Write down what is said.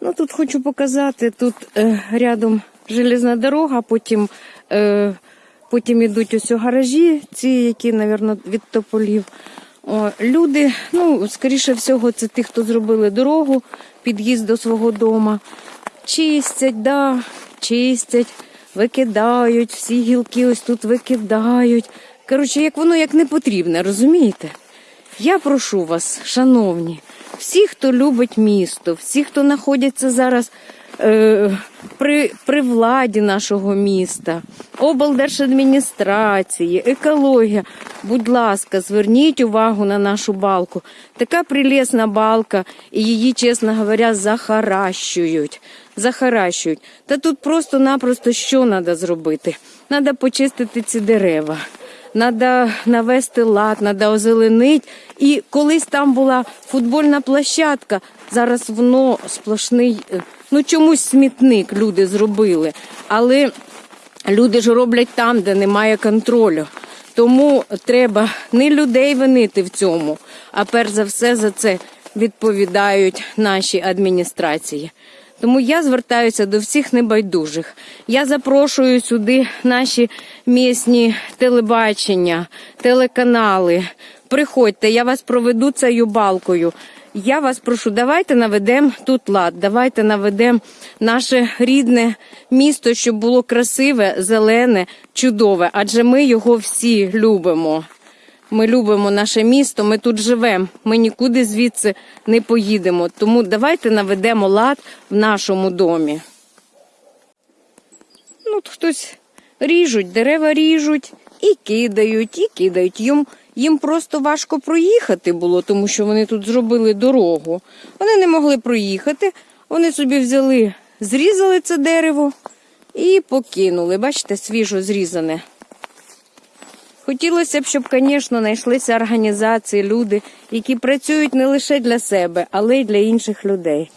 Ну, тут хочу показати, тут е, рядом железна дорога, потім, е, потім йдуть ось гаражі, ці, які, мабуть, від тополів. О, люди, ну, скоріше всього, це ті, хто зробили дорогу, під'їзд до свого дому. Чистять, да, чистять, викидають, всі гілки ось тут викидають. Коротше, як воно як не потрібне, розумієте? Я прошу вас, шановні, всі, хто любить місто, всі, хто знаходяться зараз е, при, при владі нашого міста, облдержадміністрації, екологія, будь ласка, зверніть увагу на нашу балку. Така прелесна балка, і її, чесно говоря, захаращують. Захаращують. Та тут просто-напросто що треба зробити? Треба почистити ці дерева. Треба навести лад, треба озеленити. І колись там була футбольна площадка, зараз воно сплошний, е, ну чомусь смітник люди зробили. Але люди ж роблять там, де немає контролю. Тому треба не людей винити в цьому, а перш за все за це відповідають наші адміністрації. Тому я звертаюся до всіх небайдужих. Я запрошую сюди наші місні телебачення, телеканали. Приходьте, я вас проведу цією балкою. Я вас прошу, давайте наведемо тут лад, давайте наведемо наше рідне місто, щоб було красиве, зелене, чудове, адже ми його всі любимо. Ми любимо наше місто, ми тут живемо, ми нікуди звідси не поїдемо. Тому давайте наведемо лад в нашому домі. Ну, хтось ріжуть, дерева ріжуть і кидають, і кидають. Їм, їм просто важко проїхати було, тому що вони тут зробили дорогу. Вони не могли проїхати, вони собі взяли, зрізали це дерево і покинули. Бачите, свіжо зрізане. Хотілося б, щоб, звісно, знайшлися організації, люди, які працюють не лише для себе, але й для інших людей.